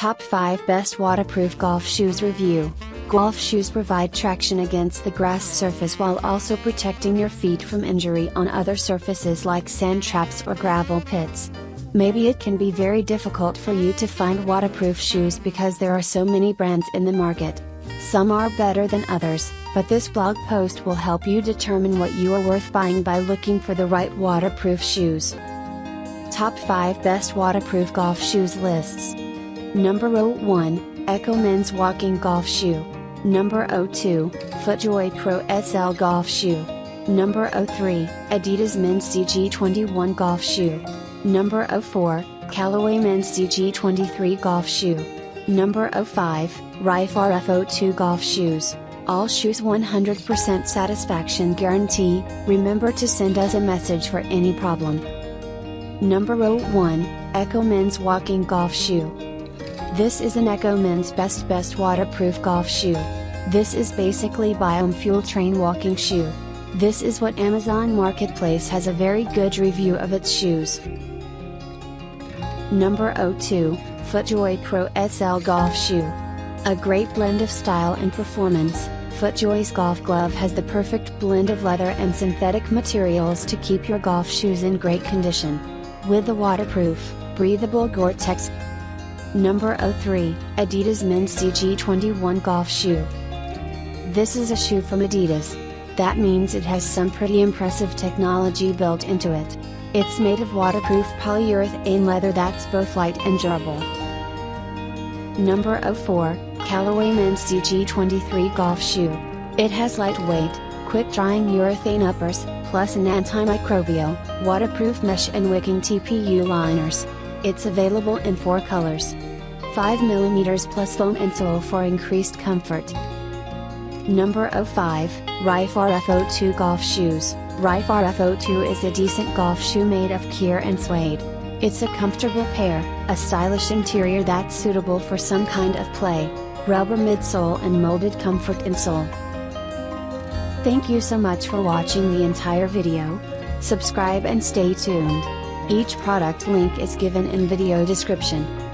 Top 5 Best Waterproof Golf Shoes Review Golf shoes provide traction against the grass surface while also protecting your feet from injury on other surfaces like sand traps or gravel pits. Maybe it can be very difficult for you to find waterproof shoes because there are so many brands in the market. Some are better than others, but this blog post will help you determine what you are worth buying by looking for the right waterproof shoes. Top 5 Best Waterproof Golf Shoes Lists Number 01 ECCO Men's Walking Golf Shoe. Number 02 FootJoy Pro SL Golf Shoe. Number 03 Adidas Men's CG21 Golf Shoe. Number 04 Callaway Men's CG23 Golf Shoe. Number 05 Rife RF02 Golf Shoes. All shoes 100% satisfaction guarantee. Remember to send us a message for any problem. Number 01 ECCO Men's Walking Golf Shoe. This is an ECCO Men's Best Best Waterproof Golf Shoe. This is basically Biome Fuel Train walking shoe. This is what Amazon Marketplace has a very good review of its shoes. Number 02 FootJoy Pro SL Golf Shoe. A great blend of style and performance, FootJoy's golf glove has the perfect blend of leather and synthetic materials to keep your golf shoes in great condition. With the waterproof, breathable Gore-Tex Number 03 Adidas Men's CG21 Golf Shoe. This is a shoe from Adidas. That means it has some pretty impressive technology built into it. It's made of waterproof polyurethane leather that's both light and durable. Number 04 Callaway Men's CG23 Golf Shoe. It has lightweight, quick drying urethane uppers, plus an antimicrobial, waterproof mesh and wicking TPU liners. It's available in four colors. 5mm plus foam insole for increased comfort. Number 05, Rife RF02 Golf Shoes. Rife RF02 is a decent golf shoe made of Kir and suede. It's a comfortable pair, a stylish interior that's suitable for some kind of play, rubber midsole and molded comfort insole. Thank you so much for watching the entire video. Subscribe and stay tuned. Each product link is given in video description.